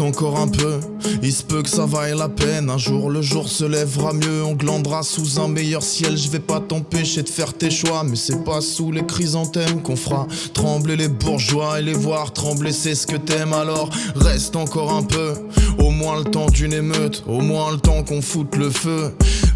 encore un peu, il se peut que ça vaille la peine. Un jour le jour se lèvera mieux, on glandera sous un meilleur ciel. Je vais pas t'empêcher de faire tes choix, mais c'est pas sous les chrysanthèmes qu'on fera trembler les bourgeois et les voir trembler, c'est ce que t'aimes. Alors reste encore un peu, au moins le temps d'une émeute, au moins le temps qu'on foute le feu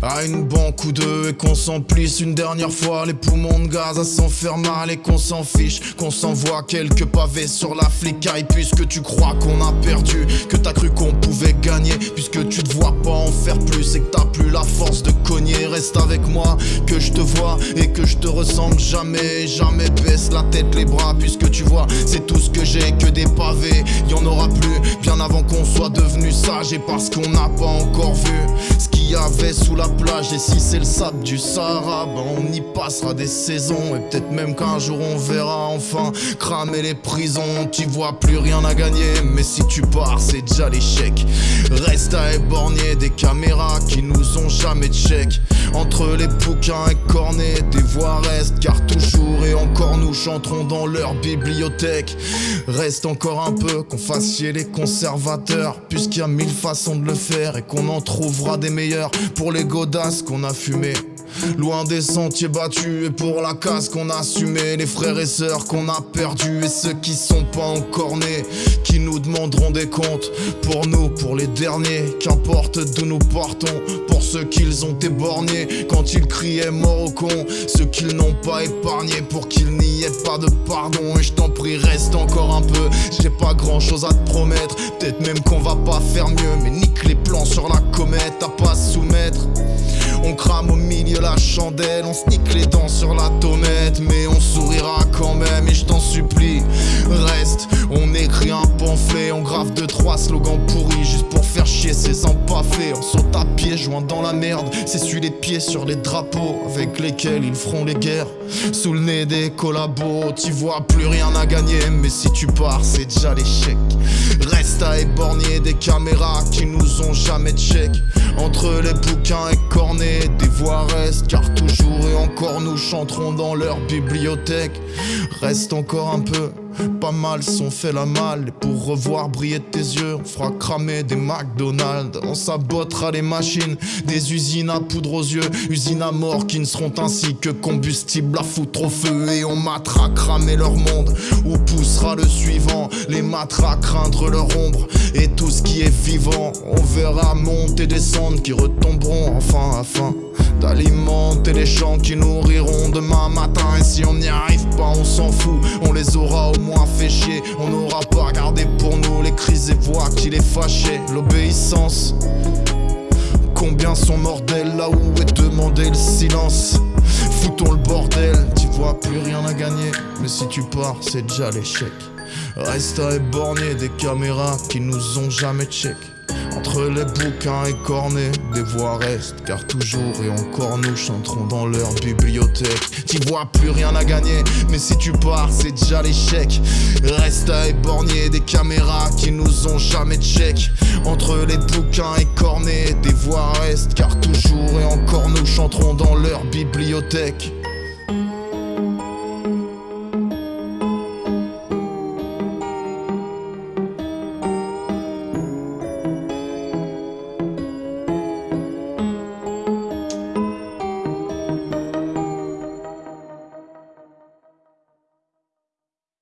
à une banque ou deux et qu'on s'emplisse une dernière fois. Les poumons de gaz à s'en faire mal et qu'on s'en fiche, qu'on s'envoie quelques pavés sur la flicaille puisque tu crois qu'on a perdu, que t'as cru qu'on pouvait gagner. Puisque tu te vois pas en faire plus et que t'as plus la force de cogner. Reste avec moi, que je te vois et que je te ressemble jamais, jamais baisse la tête, les bras. Puisque tu vois, c'est tout ce que j'ai, que des pavés, y en aura plus bien avant qu'on soit devenu sage. Et parce qu'on n'a pas encore vu sous la plage Et si c'est le sable du Sahara Ben on y passera des saisons Et peut-être même qu'un jour on verra enfin Cramer les prisons. Tu vois plus rien à gagner Mais si tu pars c'est déjà l'échec. Reste à éborgner des caméras Qui nous ont jamais check Entre les bouquins et cornets Des voix restent car toujours et encore nous chanterons dans leur bibliothèque. Reste encore un peu qu'on fasse chier les conservateurs Puisqu'il y a mille façons de le faire Et qu'on en trouvera des meilleurs pour les godasses qu'on a fumé. Loin des sentiers battus et pour la casse qu'on a assumé Les frères et sœurs qu'on a perdus et ceux qui sont pas encore nés Qui nous demanderont des comptes pour nous, pour les derniers. Qu'importe d'où nous partons, pour ceux qu'ils ont éborgnés Quand ils criaient mort au con, ceux qu'ils n'ont pas épargnés Pour qu'il n'y ait pas de pardon. Et je t'en prie reste encore un peu. J'ai pas grand chose à te promettre, peut-être même qu'on va pas faire mieux Mais nique les plans sur la comète, à pas soumettre. On crame au milieu la chandelle, on snique les dents sur la tomette Mais on sourira quand même et je t'en supplie ces empaffés On saute à pied, joint dans la merde. C'est les pieds sur les drapeaux avec lesquels ils feront les guerres. Sous le nez des collabos, tu vois plus rien à gagner. Mais si tu pars c'est déjà l'échec. Reste à éborgner des caméras qui nous ont jamais check Entre les bouquins et cornets, des voix restent. Car toujours et encore nous chanterons dans leur bibliothèque. Reste encore un peu pas mal sont fait la malle. Et pour revoir briller tes yeux On fera cramer des McDonald's. On sabotera les machines Des usines à poudre aux yeux. Usines à mort qui ne seront ainsi que combustible à foutre au feu. Et on matera cramer leur monde. Où poussera le suivant? Les matera craindre leur ombre. Et tout ce qui est vivant On verra monter, descendre Qui retomberont. Enfin afin d'alimenter les champs qui nourriront demain matin. Et si on n'y arrive pas on s'en fout, on les aura au moins fait chier. On n'aura pas gardé pour nous les crises et voix qui les fâchaient. L'obéissance. Combien sont mortels là où est demandé le silence? Foutons le bordel, tu vois plus rien à gagner. Mais si tu pars c'est déjà l'échec. Reste à éborgner des caméras qui nous ont jamais check entre les bouquins et cornets, des voix restent Car toujours et encore nous chanterons dans leur bibliothèque. Tu vois plus rien à gagner, mais si tu pars c'est déjà l'échec. Reste à éborgner des caméras qui nous ont jamais check Entre les bouquins et cornets, des voix restent Car toujours et encore nous chanterons dans leur bibliothèque